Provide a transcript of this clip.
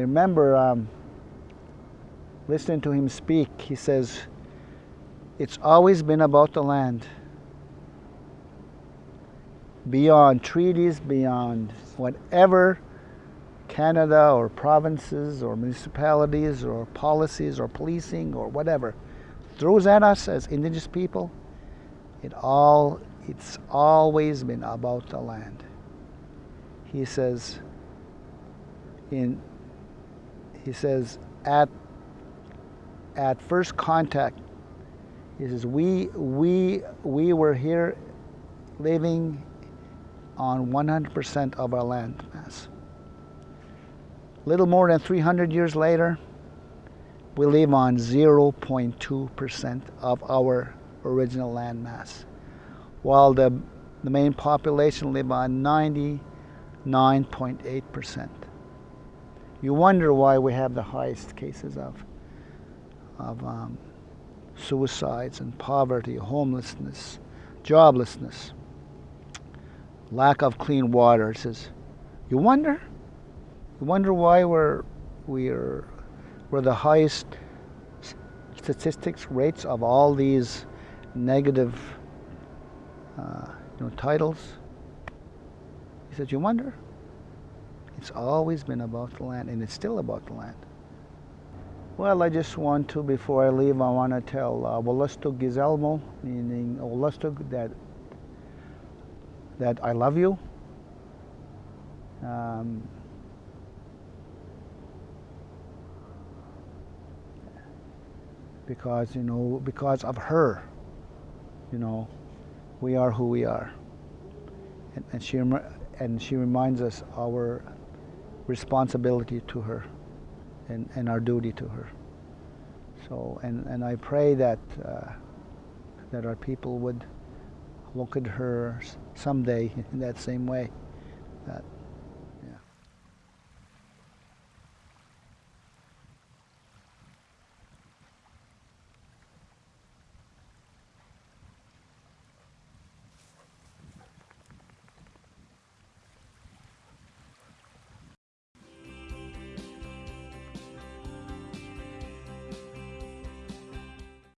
remember um, listening to him speak. He says, It's always been about the land. Beyond treaties, beyond whatever Canada or provinces or municipalities or policies or policing or whatever throws at us as indigenous people, it all it's always been about the land. He says in he says at at first contact he says we we we were here living on 100% of our land mass. Little more than 300 years later, we live on 0.2% of our original land mass, while the, the main population live on 99.8%. You wonder why we have the highest cases of, of um, suicides and poverty, homelessness, joblessness, lack of clean water. It says, you wonder? You wonder why we're, we're, we're the highest statistics rates of all these negative uh, you know, titles? He said, you wonder? It's always been about the land, and it's still about the land. Well, I just want to, before I leave, I want to tell uh, Gizelmo, meaning Wolastoq, that, that I love you. Um, because, you know, because of her, you know, we are who we are. And, and she, and she reminds us our responsibility to her and, and our duty to her. So, and, and I pray that, uh, that our people would look at her someday in that same way, that